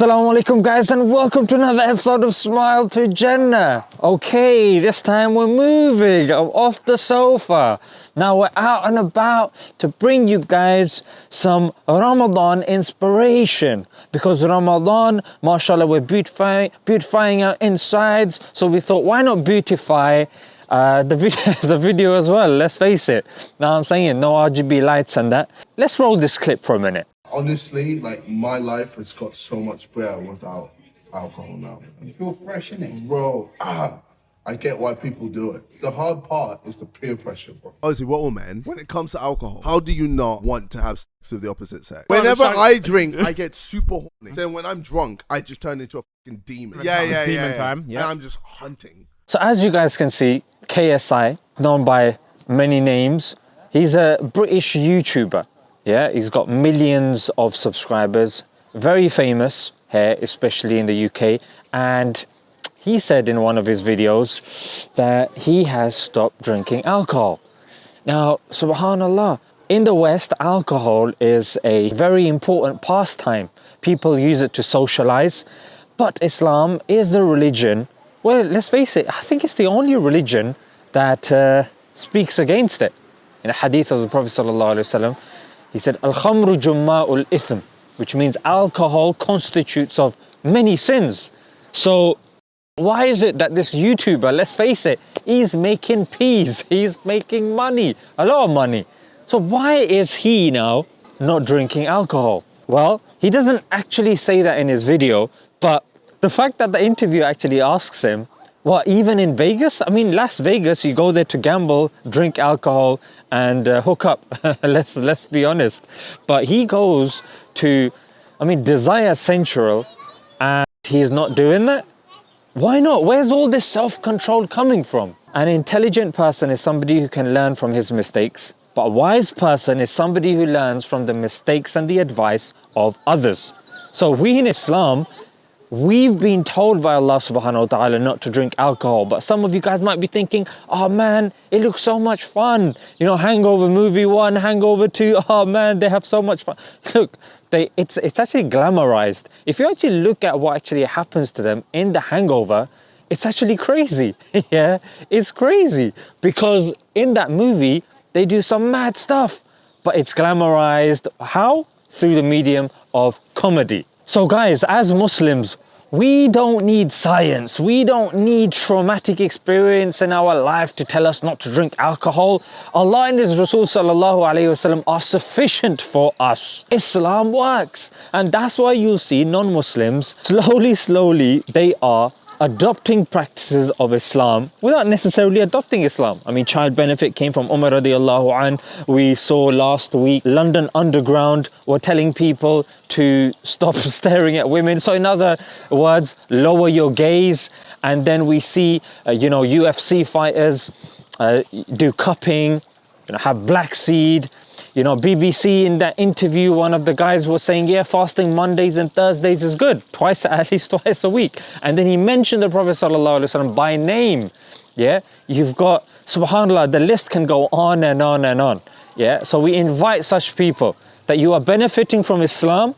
Assalamu alaikum guys and welcome to another episode of Smile to Jannah. Okay, this time we're moving off the sofa. Now we're out and about to bring you guys some Ramadan inspiration because Ramadan, mashallah, we're beautifying, beautifying our insides. So we thought, why not beautify uh, the, video, the video as well? Let's face it. Now I'm saying no RGB lights and that. Let's roll this clip for a minute honestly, like my life has got so much better without alcohol now. You feel fresh in it, bro. Ah, I get why people do it. The hard part is the peer pressure, bro. Obviously, we're all men. When it comes to alcohol, how do you not want to have sex with the opposite sex? Whenever I drink, I get super horny. Then when I'm drunk, I just turn into a fucking demon. Yeah, yeah, yeah. Demon yeah. time. Yeah. And I'm just hunting. So as you guys can see, KSI, known by many names, he's a British YouTuber. Yeah, he's got millions of subscribers, very famous here, especially in the UK. And he said in one of his videos that he has stopped drinking alcohol. Now, subhanAllah, in the West, alcohol is a very important pastime. People use it to socialize, but Islam is the religion, well, let's face it, I think it's the only religion that uh, speaks against it. In a hadith of the Prophet Sallallahu Alaihi Wasallam, he said, Al-khamru jumma'ul ithm, which means alcohol constitutes of many sins. So why is it that this YouTuber, let's face it, he's making peas, he's making money, a lot of money. So why is he now not drinking alcohol? Well, he doesn't actually say that in his video, but the fact that the interview actually asks him, well, even in Vegas? I mean, Las Vegas, you go there to gamble, drink alcohol, and uh, hook up. let's let's be honest. But he goes to, I mean, Desire Central, and he's not doing that. Why not? Where's all this self-control coming from? An intelligent person is somebody who can learn from his mistakes. But a wise person is somebody who learns from the mistakes and the advice of others. So we in Islam We've been told by Allah subhanahu wa ta'ala not to drink alcohol, but some of you guys might be thinking, oh man, it looks so much fun. You know, Hangover movie one, Hangover two, oh man, they have so much fun. Look, they, it's, it's actually glamorized. If you actually look at what actually happens to them in the Hangover, it's actually crazy. yeah, it's crazy because in that movie, they do some mad stuff, but it's glamorized. How? Through the medium of comedy. So guys, as Muslims, we don't need science. We don't need traumatic experience in our life to tell us not to drink alcohol. Allah and His Rasul wasallam are sufficient for us. Islam works. And that's why you'll see non-Muslims, slowly, slowly, they are adopting practices of Islam without necessarily adopting Islam. I mean, child benefit came from Umar radiallahu an. We saw last week London Underground were telling people to stop staring at women. So in other words, lower your gaze. And then we see, uh, you know, UFC fighters uh, do cupping, you know, have black seed, you know, BBC in that interview, one of the guys was saying, yeah, fasting Mondays and Thursdays is good, twice, at least twice a week. And then he mentioned the Prophet ﷺ by name. Yeah, you've got, subhanAllah, the list can go on and on and on. Yeah, so we invite such people that you are benefiting from Islam,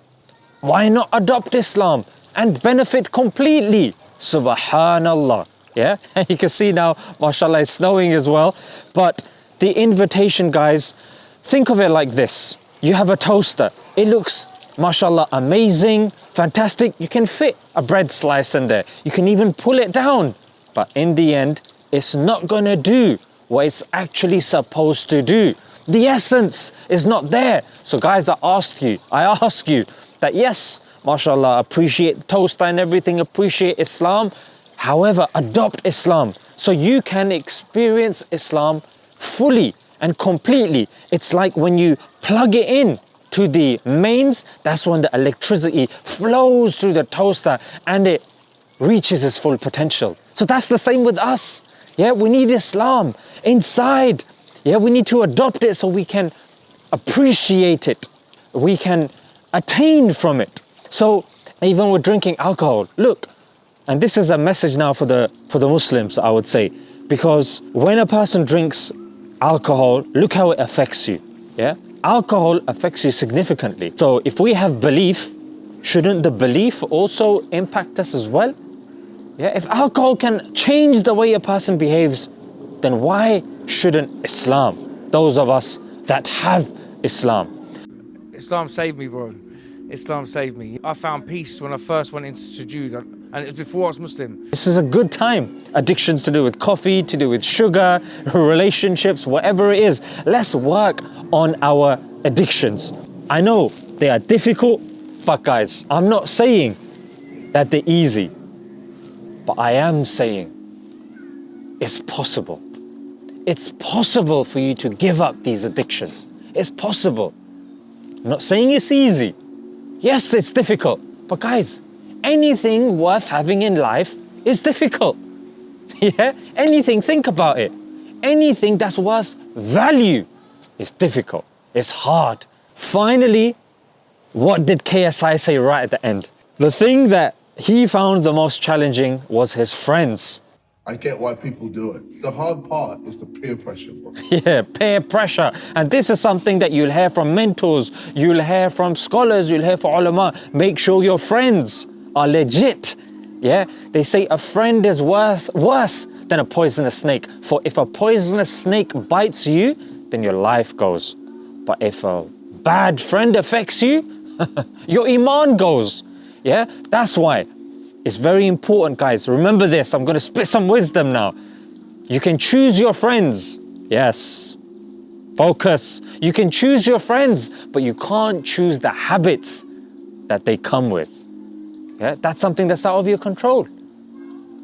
why not adopt Islam and benefit completely? Subhanallah. Yeah, and you can see now, mashallah, it's snowing as well. But the invitation, guys, Think of it like this. You have a toaster. It looks, mashallah, amazing, fantastic. You can fit a bread slice in there. You can even pull it down. But in the end, it's not gonna do what it's actually supposed to do. The essence is not there. So guys, I ask you, I ask you that yes, mashallah, appreciate toaster and everything, appreciate Islam. However, adopt Islam so you can experience Islam fully and completely. It's like when you plug it in to the mains, that's when the electricity flows through the toaster and it reaches its full potential. So that's the same with us. Yeah, we need Islam inside. Yeah, we need to adopt it so we can appreciate it. We can attain from it. So even with drinking alcohol, look, and this is a message now for the for the Muslims, I would say, because when a person drinks alcohol, look how it affects you. Yeah, alcohol affects you significantly. So if we have belief shouldn't the belief also impact us as well? Yeah, if alcohol can change the way a person behaves, then why shouldn't Islam? Those of us that have Islam. Islam saved me, bro. Islam saved me. I found peace when I first went into sujood, and it was before I was Muslim. This is a good time. Addictions to do with coffee, to do with sugar, relationships, whatever it is. Let's work on our addictions. I know they are difficult, but guys, I'm not saying that they're easy, but I am saying it's possible. It's possible for you to give up these addictions. It's possible. I'm not saying it's easy. Yes, it's difficult. But guys, anything worth having in life is difficult. yeah? Anything, think about it. Anything that's worth value is difficult. It's hard. Finally, what did KSI say right at the end? The thing that he found the most challenging was his friends. I get why people do it. The hard part is the peer pressure, bro. Yeah, peer pressure. And this is something that you'll hear from mentors, you'll hear from scholars, you'll hear from ulama. Make sure your friends are legit. Yeah, they say a friend is worth, worse than a poisonous snake. For if a poisonous snake bites you, then your life goes. But if a bad friend affects you, your iman goes. Yeah, that's why it's very important, guys. Remember this. I'm going to spit some wisdom now. You can choose your friends. Yes. Focus. You can choose your friends, but you can't choose the habits that they come with. Yeah, that's something that's out of your control.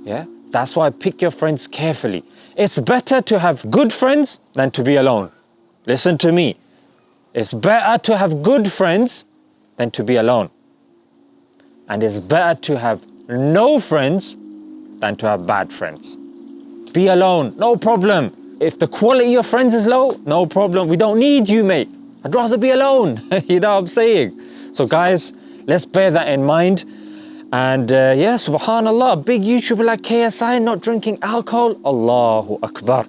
Yeah, that's why pick your friends carefully. It's better to have good friends than to be alone. Listen to me. It's better to have good friends than to be alone. And it's better to have no friends than to have bad friends. Be alone, no problem. If the quality of friends is low, no problem. We don't need you, mate. I'd rather be alone. you know what I'm saying? So, guys, let's bear that in mind. And uh, yeah, subhanAllah, a big YouTuber like KSI not drinking alcohol, Allahu Akbar.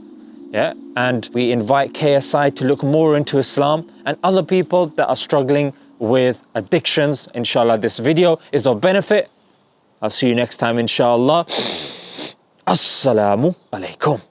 Yeah, and we invite KSI to look more into Islam and other people that are struggling with addictions. Inshallah, this video is of benefit. I'll see you next time, inshallah. Assalamu alaikum.